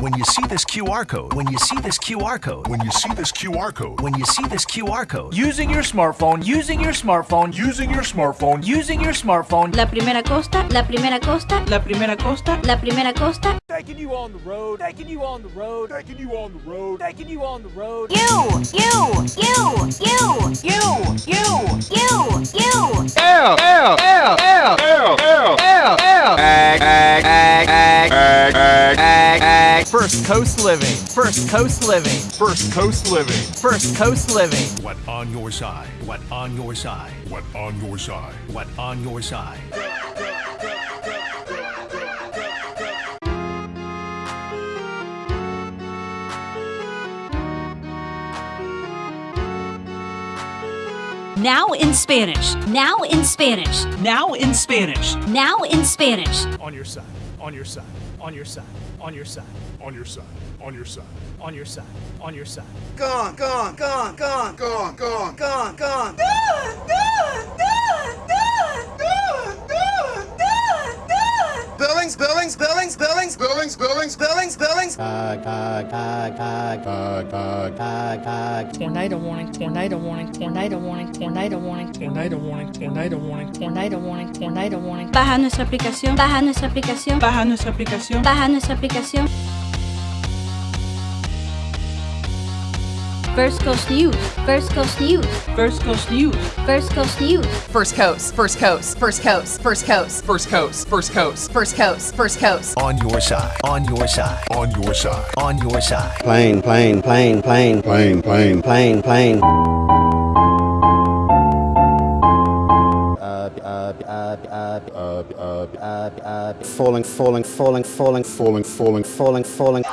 When you see this QR code, when you see this QR code, When you see this QR code, when you see this QR code, Using your smartphone, using your smartphone, using your smartphone, using your smartphone. La primera costa, la primera costa, La primera costa. la primera costa. Taking you on the road, taking you on the road, taking you on the road, taking you on the road. You, you, First Coast Living, First Coast Living, First Coast Living. First Coast Living. what on your side, what on your side, What on your side? what on your side. Now in Spanish. Now in Spanish. Now in Spanish. Now in Spanish. On your side, on your side, on your side, on your side, On your side, on your side, on your side, on your side. Gone, gone, gone, gone, gone, gone, gone, gone. Gone. Gone. Gone. Gone. Gone. Gone. Billings, Billings, Billings, Billings, Billings, Billings, Billings, Billings. Tornado warning, tornado warning, tornado warning, tornado warning, tornado warning, tornado warning, tornado warning, tornado warning. Baja nuestra aplicación. Baja nuestra aplicación. Baja nuestra aplicación. Baja nuestra aplicación. First Coast News. First Coast News. First Coast News. First Coast News. First Coast, First Coast, First Coast, First Coast, First Coast, First Coast, First Coast, First Coast. On your side, on your side, on your side. on your side. Plane, plane, plane, plane, Plane, plane, plane, plane. Uh, uh, uh, uh, uh, uh, uh, uh, falling, falling, falling, falling, falling, falling, falling, falling.